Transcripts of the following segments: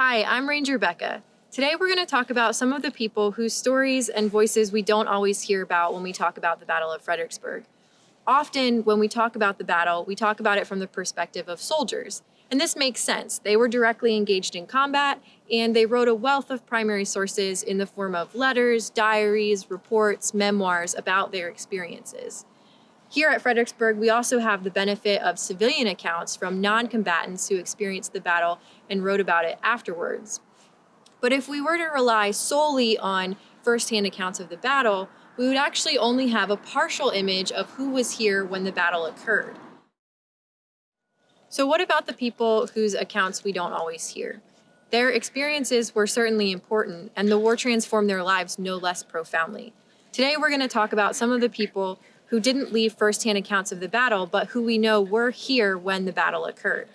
Hi, I'm Ranger Becca. Today we're going to talk about some of the people whose stories and voices we don't always hear about when we talk about the Battle of Fredericksburg. Often, when we talk about the battle, we talk about it from the perspective of soldiers. And this makes sense. They were directly engaged in combat, and they wrote a wealth of primary sources in the form of letters, diaries, reports, memoirs about their experiences. Here at Fredericksburg, we also have the benefit of civilian accounts from non-combatants who experienced the battle and wrote about it afterwards. But if we were to rely solely on firsthand accounts of the battle, we would actually only have a partial image of who was here when the battle occurred. So what about the people whose accounts we don't always hear? Their experiences were certainly important, and the war transformed their lives no less profoundly. Today we're going to talk about some of the people who didn't leave firsthand accounts of the battle, but who we know were here when the battle occurred.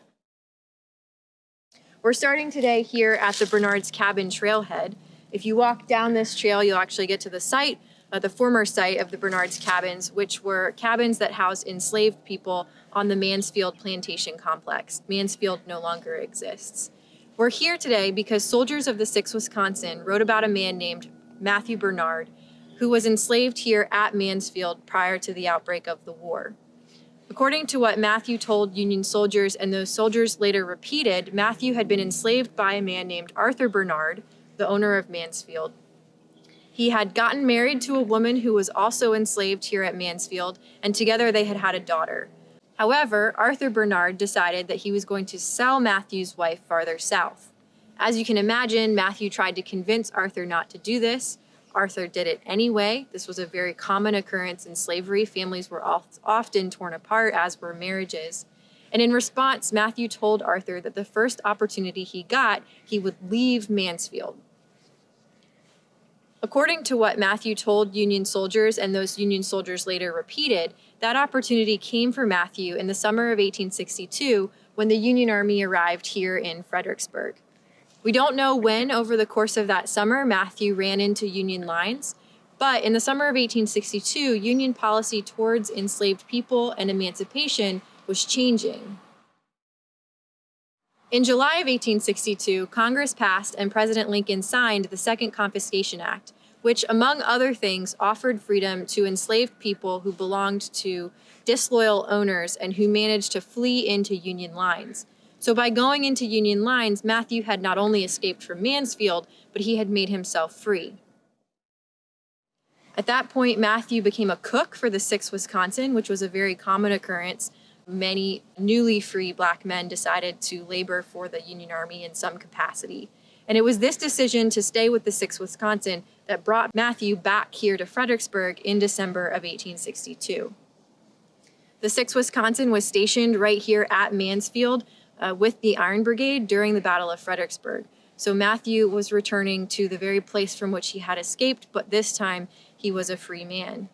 We're starting today here at the Bernard's Cabin trailhead. If you walk down this trail, you'll actually get to the site uh, the former site of the Bernard's cabins, which were cabins that housed enslaved people on the Mansfield Plantation Complex. Mansfield no longer exists. We're here today because soldiers of the 6th Wisconsin wrote about a man named Matthew Bernard, who was enslaved here at Mansfield prior to the outbreak of the war. According to what Matthew told Union soldiers and those soldiers later repeated, Matthew had been enslaved by a man named Arthur Bernard, the owner of Mansfield, he had gotten married to a woman who was also enslaved here at Mansfield, and together they had had a daughter. However, Arthur Bernard decided that he was going to sell Matthew's wife farther south. As you can imagine, Matthew tried to convince Arthur not to do this. Arthur did it anyway. This was a very common occurrence in slavery. Families were often torn apart, as were marriages. And in response, Matthew told Arthur that the first opportunity he got, he would leave Mansfield. According to what Matthew told Union soldiers and those Union soldiers later repeated, that opportunity came for Matthew in the summer of 1862 when the Union Army arrived here in Fredericksburg. We don't know when over the course of that summer Matthew ran into Union lines, but in the summer of 1862, Union policy towards enslaved people and emancipation was changing. In July of 1862, Congress passed and President Lincoln signed the Second Confiscation Act, which, among other things, offered freedom to enslaved people who belonged to disloyal owners and who managed to flee into Union lines. So by going into Union lines, Matthew had not only escaped from Mansfield, but he had made himself free. At that point, Matthew became a cook for the 6th Wisconsin, which was a very common occurrence many newly free black men decided to labor for the Union Army in some capacity. And it was this decision to stay with the 6th Wisconsin that brought Matthew back here to Fredericksburg in December of 1862. The 6th Wisconsin was stationed right here at Mansfield uh, with the Iron Brigade during the Battle of Fredericksburg. So Matthew was returning to the very place from which he had escaped, but this time he was a free man.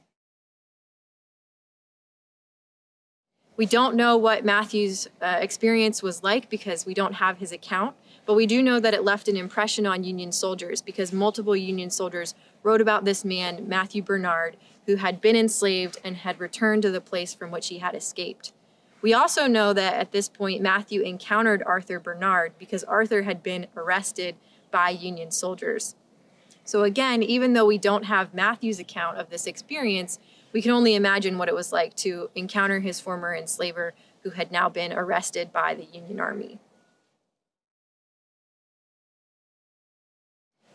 We don't know what Matthew's uh, experience was like because we don't have his account, but we do know that it left an impression on Union soldiers because multiple Union soldiers wrote about this man, Matthew Bernard, who had been enslaved and had returned to the place from which he had escaped. We also know that at this point, Matthew encountered Arthur Bernard because Arthur had been arrested by Union soldiers. So again, even though we don't have Matthew's account of this experience, we can only imagine what it was like to encounter his former enslaver who had now been arrested by the Union Army.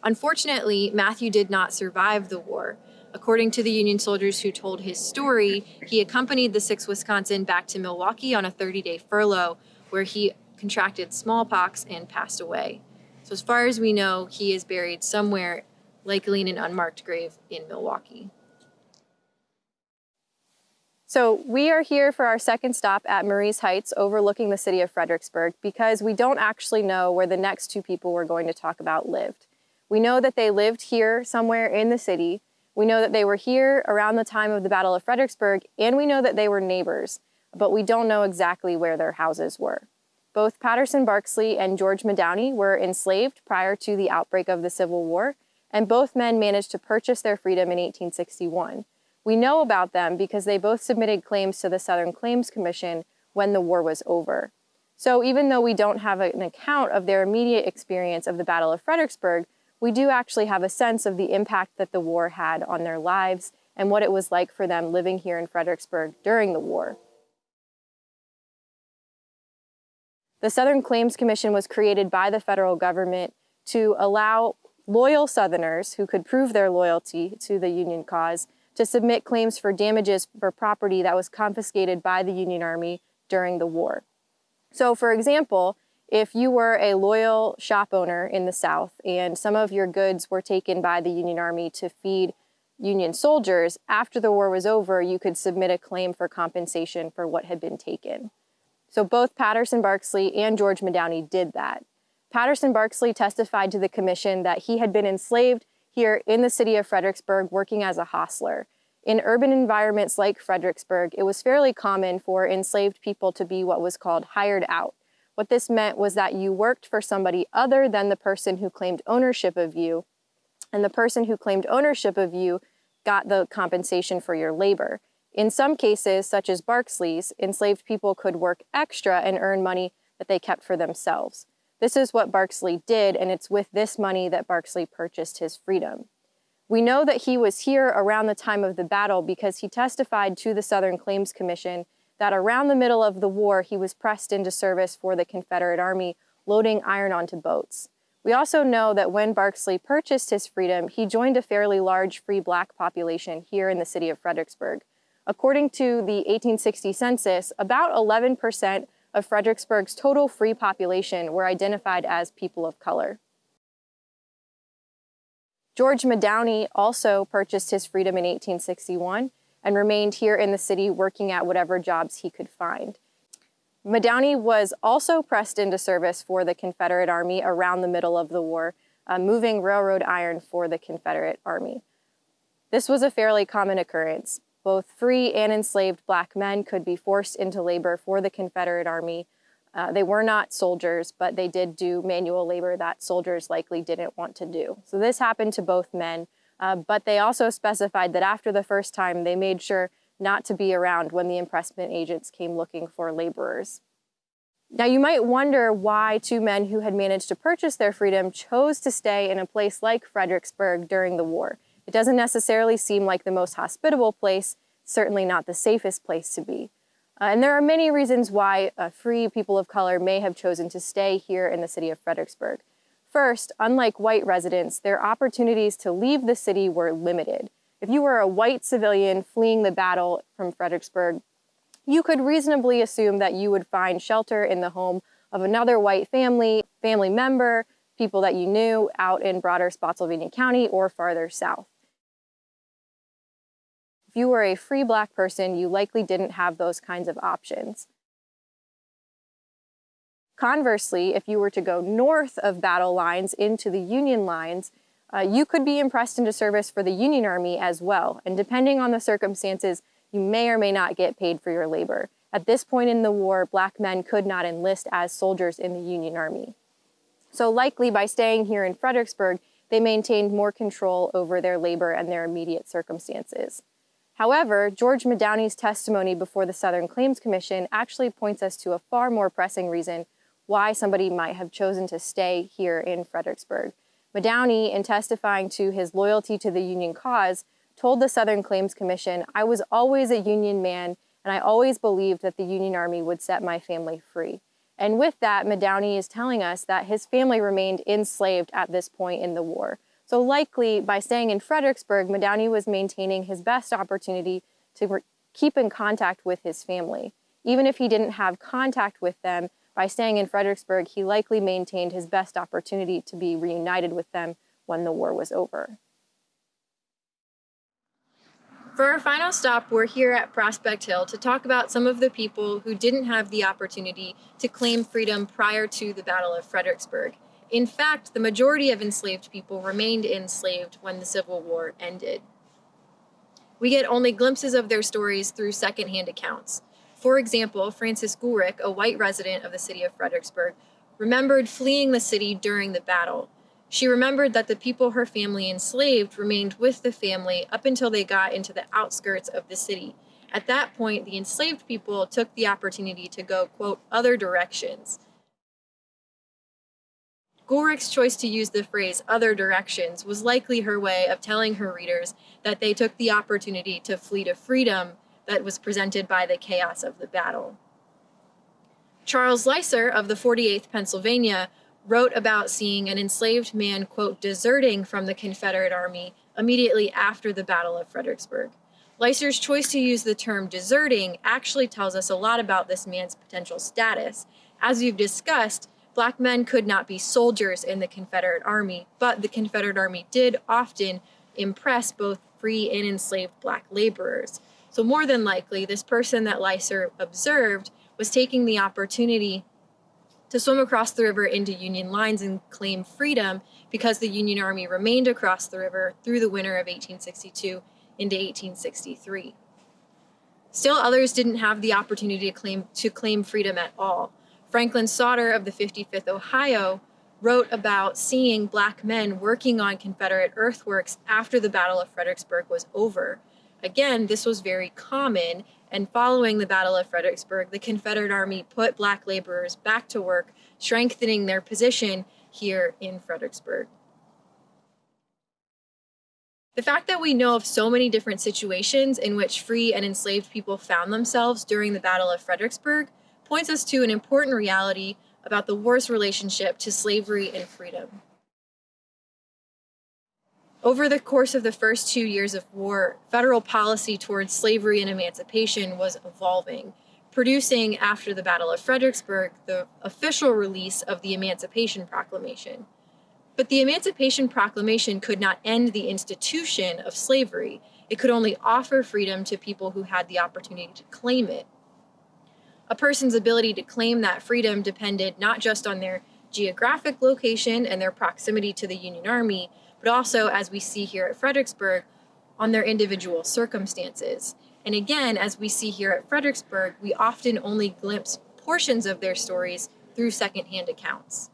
Unfortunately, Matthew did not survive the war. According to the Union soldiers who told his story, he accompanied the 6th Wisconsin back to Milwaukee on a 30-day furlough where he contracted smallpox and passed away. So as far as we know, he is buried somewhere, likely in an unmarked grave in Milwaukee. So we are here for our second stop at Marye's Heights overlooking the city of Fredericksburg because we don't actually know where the next two people we're going to talk about lived. We know that they lived here somewhere in the city. We know that they were here around the time of the Battle of Fredericksburg, and we know that they were neighbors, but we don't know exactly where their houses were. Both Patterson Barkslee and George Medowney were enslaved prior to the outbreak of the Civil War, and both men managed to purchase their freedom in 1861. We know about them because they both submitted claims to the Southern Claims Commission when the war was over. So even though we don't have an account of their immediate experience of the Battle of Fredericksburg, we do actually have a sense of the impact that the war had on their lives and what it was like for them living here in Fredericksburg during the war. The Southern Claims Commission was created by the federal government to allow loyal Southerners who could prove their loyalty to the Union cause to submit claims for damages for property that was confiscated by the Union Army during the war. So for example, if you were a loyal shop owner in the South and some of your goods were taken by the Union Army to feed Union soldiers, after the war was over, you could submit a claim for compensation for what had been taken. So both Patterson Barkslee and George Medowney did that. Patterson Barkslee testified to the commission that he had been enslaved here in the city of Fredericksburg working as a hostler. In urban environments like Fredericksburg, it was fairly common for enslaved people to be what was called hired out. What this meant was that you worked for somebody other than the person who claimed ownership of you, and the person who claimed ownership of you got the compensation for your labor. In some cases, such as Barkslee's, enslaved people could work extra and earn money that they kept for themselves. This is what Barkslee did, and it's with this money that Barkslee purchased his freedom. We know that he was here around the time of the battle because he testified to the Southern Claims Commission that around the middle of the war, he was pressed into service for the Confederate Army, loading iron onto boats. We also know that when Barkslee purchased his freedom, he joined a fairly large free black population here in the city of Fredericksburg. According to the 1860 census, about 11% of Fredericksburg's total free population were identified as people of color. George Medowney also purchased his freedom in 1861 and remained here in the city working at whatever jobs he could find. Medowney was also pressed into service for the Confederate Army around the middle of the war, uh, moving railroad iron for the Confederate Army. This was a fairly common occurrence. Both free and enslaved black men could be forced into labor for the Confederate Army. Uh, they were not soldiers, but they did do manual labor that soldiers likely didn't want to do. So this happened to both men, uh, but they also specified that after the first time, they made sure not to be around when the impressment agents came looking for laborers. Now, you might wonder why two men who had managed to purchase their freedom chose to stay in a place like Fredericksburg during the war. It doesn't necessarily seem like the most hospitable place, certainly not the safest place to be. Uh, and there are many reasons why uh, free people of color may have chosen to stay here in the city of Fredericksburg. First, unlike white residents, their opportunities to leave the city were limited. If you were a white civilian fleeing the battle from Fredericksburg, you could reasonably assume that you would find shelter in the home of another white family, family member, people that you knew out in broader Spotsylvania County or farther south. If you were a free black person, you likely didn't have those kinds of options. Conversely, if you were to go north of battle lines into the Union lines, uh, you could be impressed into service for the Union Army as well. And depending on the circumstances, you may or may not get paid for your labor. At this point in the war, black men could not enlist as soldiers in the Union Army. So likely by staying here in Fredericksburg, they maintained more control over their labor and their immediate circumstances. However, George Medowney's testimony before the Southern Claims Commission actually points us to a far more pressing reason why somebody might have chosen to stay here in Fredericksburg. Medowney, in testifying to his loyalty to the Union cause, told the Southern Claims Commission, I was always a Union man and I always believed that the Union Army would set my family free. And with that, Medowney is telling us that his family remained enslaved at this point in the war. So likely, by staying in Fredericksburg, Medowney was maintaining his best opportunity to keep in contact with his family. Even if he didn't have contact with them, by staying in Fredericksburg, he likely maintained his best opportunity to be reunited with them when the war was over. For our final stop, we're here at Prospect Hill to talk about some of the people who didn't have the opportunity to claim freedom prior to the Battle of Fredericksburg. In fact, the majority of enslaved people remained enslaved when the Civil War ended. We get only glimpses of their stories through secondhand accounts. For example, Frances Goolrick, a white resident of the city of Fredericksburg, remembered fleeing the city during the battle. She remembered that the people her family enslaved remained with the family up until they got into the outskirts of the city. At that point, the enslaved people took the opportunity to go, quote, other directions. Goolrick's choice to use the phrase other directions was likely her way of telling her readers that they took the opportunity to flee to freedom that was presented by the chaos of the battle. Charles Lycer of the 48th Pennsylvania wrote about seeing an enslaved man, quote, deserting from the Confederate Army immediately after the Battle of Fredericksburg. Lycer's choice to use the term deserting actually tells us a lot about this man's potential status. As we've discussed, black men could not be soldiers in the Confederate Army, but the Confederate Army did often impress both free and enslaved black laborers. So more than likely, this person that Lycer observed was taking the opportunity to swim across the river into Union lines and claim freedom because the Union Army remained across the river through the winter of 1862 into 1863. Still others didn't have the opportunity to claim, to claim freedom at all. Franklin Sauter of the 55th Ohio wrote about seeing black men working on Confederate earthworks after the Battle of Fredericksburg was over. Again, this was very common and following the Battle of Fredericksburg, the Confederate Army put black laborers back to work, strengthening their position here in Fredericksburg. The fact that we know of so many different situations in which free and enslaved people found themselves during the Battle of Fredericksburg points us to an important reality about the war's relationship to slavery and freedom. Over the course of the first two years of war, federal policy towards slavery and emancipation was evolving, producing, after the Battle of Fredericksburg, the official release of the Emancipation Proclamation. But the Emancipation Proclamation could not end the institution of slavery. It could only offer freedom to people who had the opportunity to claim it. A person's ability to claim that freedom depended not just on their geographic location and their proximity to the Union Army, but also, as we see here at Fredericksburg, on their individual circumstances. And again, as we see here at Fredericksburg, we often only glimpse portions of their stories through secondhand accounts.